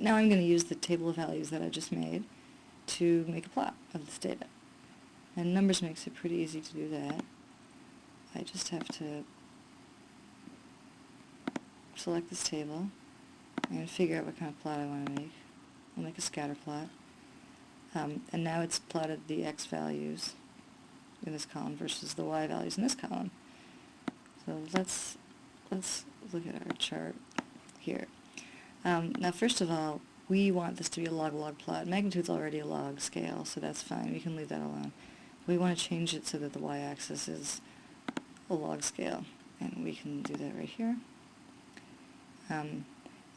now I'm going to use the table of values that I just made to make a plot of this data. And numbers makes it pretty easy to do that. I just have to select this table and figure out what kind of plot I want to make. I'll make a scatter plot. Um, and now it's plotted the x values in this column versus the y values in this column. So let's let's look at our chart here. Um, now first of all, we want this to be a log-log plot. Magnitude's already a log scale, so that's fine. We can leave that alone. We want to change it so that the y-axis is a log scale, and we can do that right here. Um,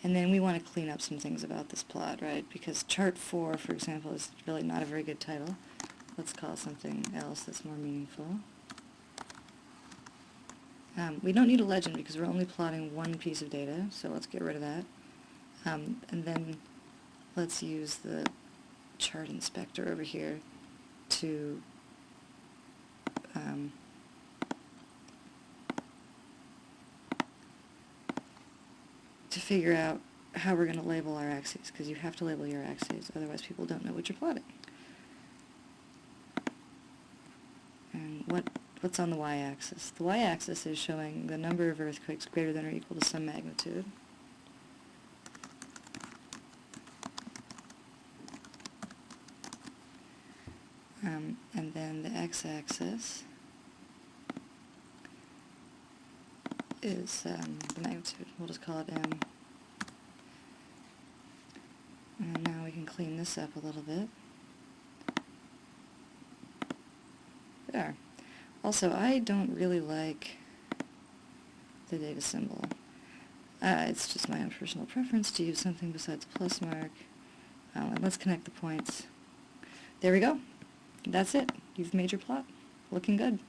and then we want to clean up some things about this plot, right? Because chart 4, for example, is really not a very good title. Let's call something else that's more meaningful. Um, we don't need a legend because we're only plotting one piece of data, so let's get rid of that. Um, and then let's use the chart inspector over here to um, to figure out how we're going to label our axes, because you have to label your axes, otherwise people don't know what you're plotting. And what what's on the y-axis? The y-axis is showing the number of earthquakes greater than or equal to some magnitude. Um, and then the x-axis is um, the magnitude. We'll just call it m. And now we can clean this up a little bit. There. Also, I don't really like the data symbol. Uh, it's just my own personal preference to use something besides a plus mark. And let's connect the points. There we go. That's it. You've made your plot. Looking good.